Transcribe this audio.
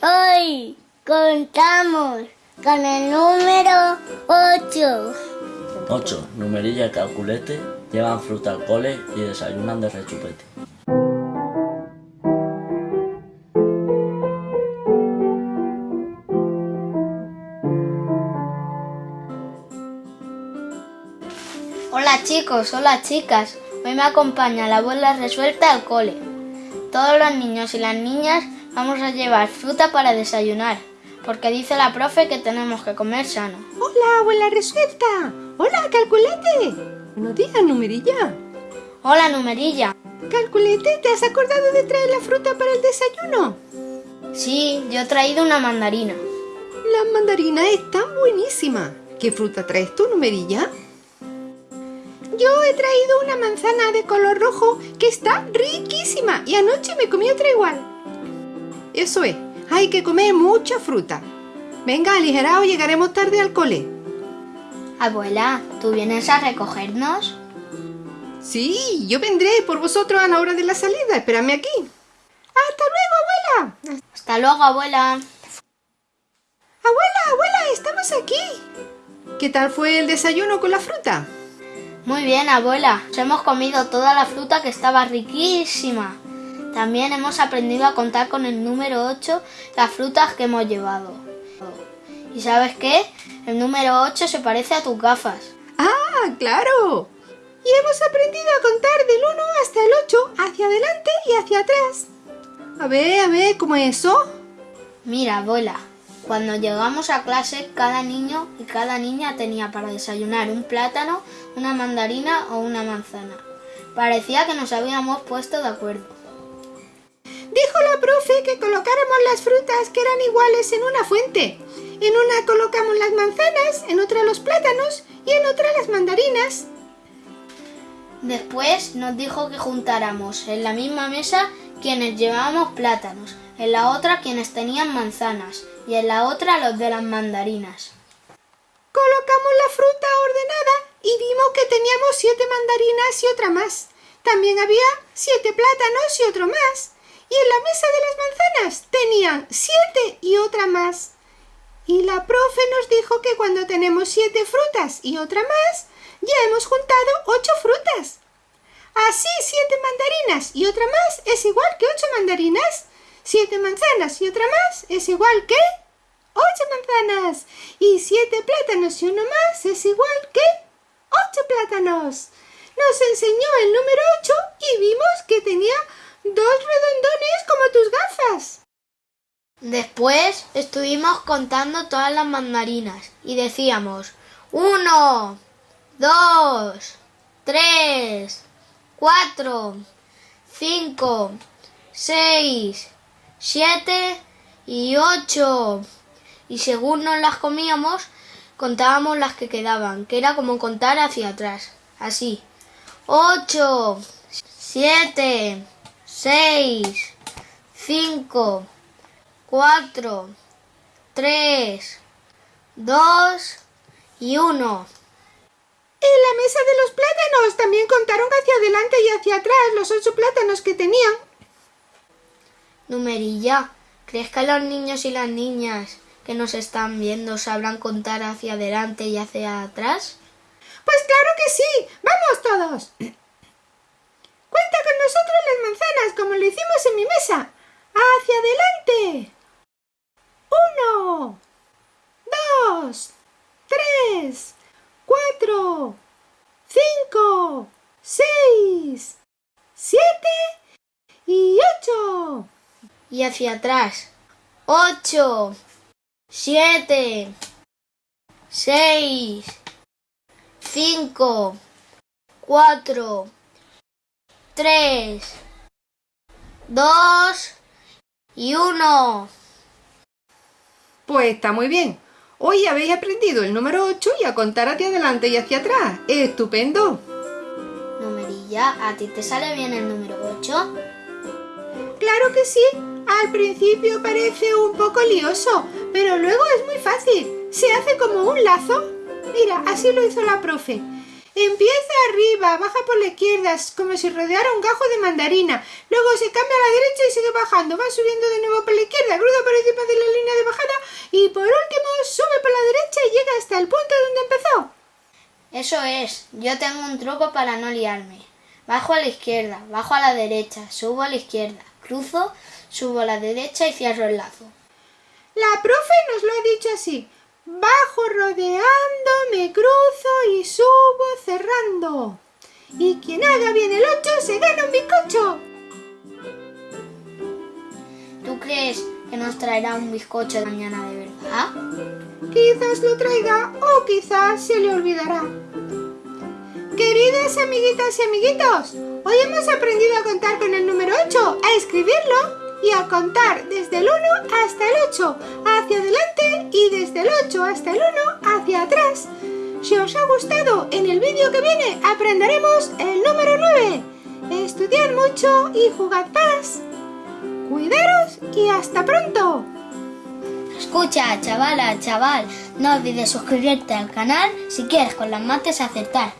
Hoy contamos con el número 8. 8. Numerilla y calculete llevan fruta al cole y desayunan de rechupete. Hola chicos, hola chicas. Hoy me acompaña la abuela resuelta al cole. Todos los niños y las niñas vamos a llevar fruta para desayunar, porque dice la profe que tenemos que comer sano. Hola, abuela resuelta. Hola, calculete. Buenos días, numerilla. Hola, numerilla. Calculete, ¿te has acordado de traer la fruta para el desayuno? Sí, yo he traído una mandarina. Las mandarinas están buenísimas. ¿Qué fruta traes tú, numerilla? Yo he traído una manzana de color rojo que está riquísima y anoche me comí otra igual. Eso es, hay que comer mucha fruta. Venga, aligerado, llegaremos tarde al cole. Abuela, ¿tú vienes a recogernos? Sí, yo vendré por vosotros a la hora de la salida. Espérame aquí. ¡Hasta luego, abuela! Hasta luego, abuela. Abuela, abuela, estamos aquí. ¿Qué tal fue el desayuno con la fruta? Muy bien, abuela. Nos hemos comido toda la fruta que estaba riquísima. También hemos aprendido a contar con el número 8 las frutas que hemos llevado. ¿Y sabes qué? El número 8 se parece a tus gafas. ¡Ah, claro! Y hemos aprendido a contar del 1 hasta el 8, hacia adelante y hacia atrás. A ver, a ver, ¿cómo es eso? Mira, abuela, cuando llegamos a clase, cada niño y cada niña tenía para desayunar un plátano, una mandarina o una manzana. Parecía que nos habíamos puesto de acuerdo. Dijo la profe que colocáramos las frutas que eran iguales en una fuente. En una colocamos las manzanas, en otra los plátanos y en otra las mandarinas. Después nos dijo que juntáramos en la misma mesa quienes llevábamos plátanos, en la otra quienes tenían manzanas y en la otra los de las mandarinas. Colocamos la fruta ordenada y vimos que teníamos siete mandarinas y otra más. También había siete plátanos y otro más. Y en la mesa de las manzanas tenían siete y otra más. Y la profe nos dijo que cuando tenemos siete frutas y otra más, ya hemos juntado ocho frutas. Así siete mandarinas y otra más es igual que ocho mandarinas. Siete manzanas y otra más es igual que ocho manzanas. Y siete plátanos y uno más es igual que ocho plátanos. Nos enseñó el número ocho y vimos que tenía dos redondones como tus gafas. Después estuvimos contando todas las mandarinas y decíamos uno, dos, tres, cuatro, cinco, seis, siete y ocho. Y según nos las comíamos, contábamos las que quedaban, que era como contar hacia atrás. Así. Ocho, siete, seis, cinco, cuatro, tres, dos y uno. En la mesa de los plátanos también contaron hacia adelante y hacia atrás los ocho plátanos que tenían. Numerilla, ¿crees que los niños y las niñas que nos están viendo sabrán contar hacia adelante y hacia atrás? Pues claro que sí. ¡Vamos todos! Cuenta con nosotros las manzanas como lo hicimos en mi mesa. ¡Hacia adelante! Uno, dos, tres, cuatro, cinco, seis, siete y ocho. Y hacia atrás. Ocho, siete, seis, cinco, cuatro, tres, dos y uno. Pues está muy bien. Hoy habéis aprendido el número 8 y a contar hacia adelante y hacia atrás. ¡Estupendo! Numerilla, ¿a ti te sale bien el número 8? Claro que sí. Al principio parece un poco lioso, pero luego es muy fácil. Se hace como un lazo. Mira, así lo hizo la profe. Empieza arriba, baja por la izquierda, como si rodeara un gajo de mandarina. Luego se cambia a la derecha y sigue bajando. Va subiendo de nuevo por la izquierda, cruza por encima de la línea de bajada y por último sube por la derecha y llega hasta el punto donde empezó. Eso es, yo tengo un truco para no liarme. Bajo a la izquierda, bajo a la derecha, subo a la izquierda, cruzo, subo a la derecha y cierro el lazo. La profe nos lo ha dicho así. Bajo rodeando, me cruzo y subo cerrando. Y quien haga bien el 8 se gana un bizcocho. ¿Tú crees que nos traerá un bizcocho de mañana de verdad? Quizás lo traiga o quizás se le olvidará. Queridas amiguitas y amiguitos, hoy hemos aprendido a contar con el número 8, a escribirlo y a contar desde el 1 hasta el 8, hacia adelante y desde el 8 hasta el 1 hacia atrás. Si os ha gustado, en el vídeo que viene aprenderemos el número 9. Estudiad mucho y jugad paz. Cuidaros y hasta pronto. Escucha, chavala, chaval, no olvides suscribirte al canal si quieres con las mates acertar.